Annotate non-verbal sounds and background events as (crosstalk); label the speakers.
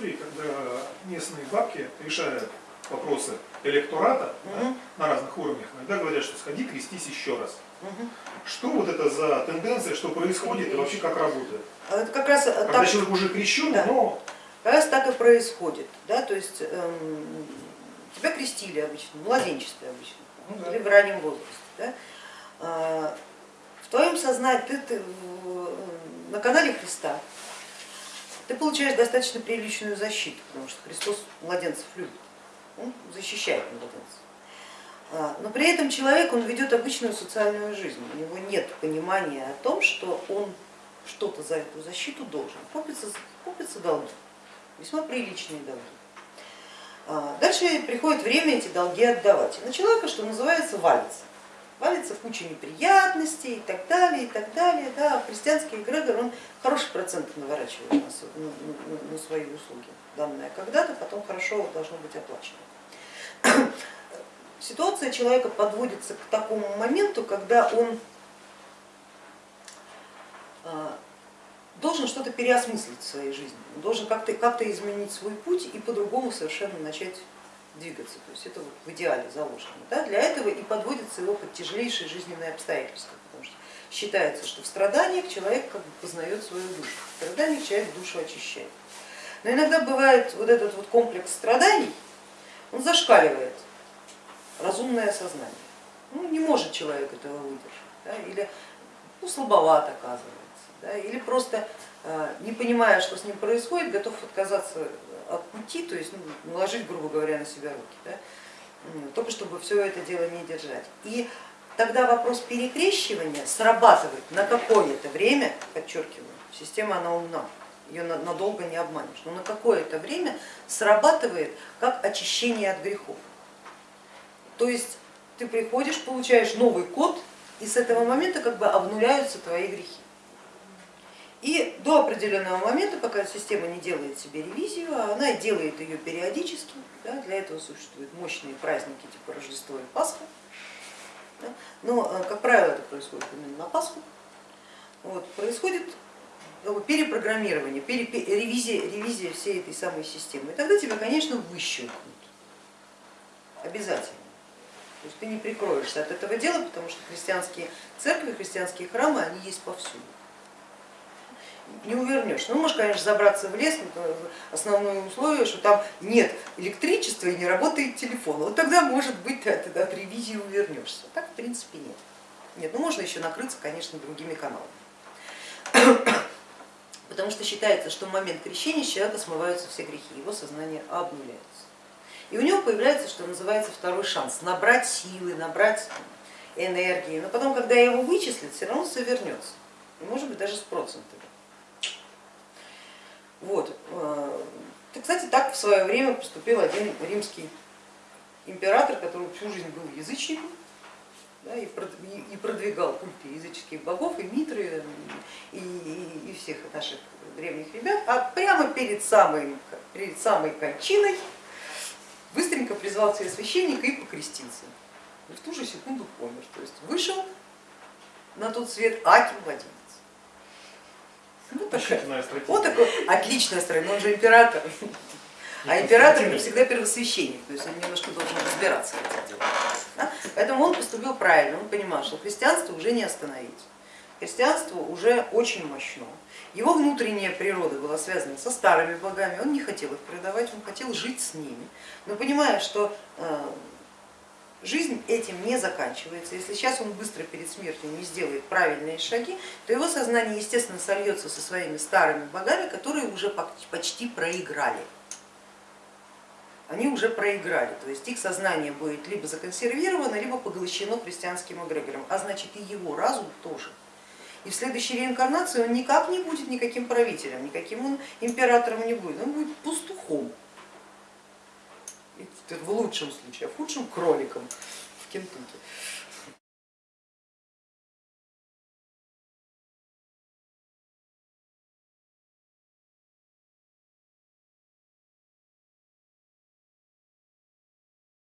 Speaker 1: истории, когда местные бабки решают вопросы электората да, на разных уровнях, иногда говорят, что сходи крестись еще раз. Что вот это за тенденция, что происходит и вообще как работает?
Speaker 2: Это как раз э,
Speaker 1: Когда
Speaker 2: так,
Speaker 1: человек уже крещен,
Speaker 2: Да.
Speaker 1: но
Speaker 2: как раз так и происходит. Да? То есть эм, тебя крестили обычно, в младенчестве обычно,
Speaker 1: Ну да.
Speaker 2: или в раннем возрасте. Да? А, в твоем сознании, ты, ты в- на канале Христа, ты получаешь достаточно приличную защиту, потому что Христос младенцев любит, он защищает младенцев. А, Но при этом человек, он ведет обычную социальную жизнь, у него нет понимания о том, что он что-то за эту защиту должен. Копятся, копятся долги, весьма приличные долги. А, Дальше приходит время эти долги отдавать. И на человека, что называется, валится. Валится в кучу неприятностей и так далее, и так далее. Да, христианский эгрегор, он хороший процент наворачивает на, с- на- на- на свои услуги, данные когда-то, потом хорошо должно быть оплачено. Ситуация человека подводится к такому моменту, когда он а, должен что-то переосмыслить в своей жизни, должен как-то как изменить свой путь и по-другому совершенно начать двигаться. То есть это вот в идеале заложено. Да? Для этого и подводится его под тяжелейшие жизненные обстоятельства, потому что считается, что в страданиях человек как бы познает свою душу, в страданиях человек душу очищает. Но иногда бывает вот этот вот комплекс страданий, он зашкаливает разумное сознание. Ну, не может человек этого выдержать, да? или ну, слабоват оказывается, да? или просто э, не понимая, что с ним происходит, готов отказаться от пути, то есть ну, наложить, грубо говоря, на себя руки, да? Только чтобы все это дело не держать. И тогда вопрос перекрещивания срабатывает на какое-то время, подчеркиваю, система она умна, ее на- надолго не обманешь, но на какое-то время срабатывает как очищение от грехов. То есть ты приходишь, получаешь новый код, и с этого момента как бы обнуляются твои грехи. И до определенного момента, пока система не делает себе ревизию, а она делает ее периодически, да, для этого существуют мощные праздники типа Рождество и Пасха, но, э, как правило, это происходит именно на Пасху, вот, происходит бы перепрограммирование, пере- пе- ревизия, ревизия всей этой самой системы. И тогда тебя, конечно, выщелкнут, обязательно. То есть ты не прикроешься от этого дела, потому что христианские церкви, христианские храмы, они есть повсюду. Не увернешь. Ну, можешь, конечно, забраться в лес, но основное условие, что там нет электричества и не работает телефон. Вот тогда, может быть, ты от ревизии увернешься. Так, в принципе, нет. Нет, ну можно еще накрыться, конечно, другими каналами. (coughs) Потому что считается, что в момент крещения с человека смываются все грехи, его сознание обнуляется. И у него появляется, что называется, второй шанс, набрать силы, набрать энергии, но потом, когда его вычислят, все равно все вернется, и может быть даже с процентами. Вот. э, ты, Кстати, так в свое время поступил один римский император, который всю жизнь был язычником да, и прод- и- и продвигал культы языческих богов, и Митры, и, и- и всех наших древних ребят, а прямо перед самой, перед самой кончиной быстренько призвал себе священника и покрестился. И в ту же секунду помер. То есть вышел на тот свет Аким младенец. Вот такая,
Speaker 1: Рассчитанная стратегия.
Speaker 2: вот такой отличная но он же император. А император всегда первосвященник, то есть он немножко должен разбираться в этих делах. да. Поэтому он поступил правильно, он понимал, что христианство уже не остановить. Христианство уже очень мощно. Его внутренняя природа была связана со старыми богами, он не хотел их предавать, он хотел жить с ними. Но понимая, что э, жизнь этим не заканчивается, если сейчас он быстро перед смертью не сделает правильные шаги, то его сознание, естественно, сольется со своими старыми богами, которые уже почти проиграли. Они уже проиграли, то есть их сознание будет либо законсервировано, либо поглощено христианским эгрегором, а значит и его разум тоже. И в следующей реинкарнации он никак не будет никаким правителем, никаким он императором не будет, он будет в лучшем случае, а в худшем кроликом в Кентукки.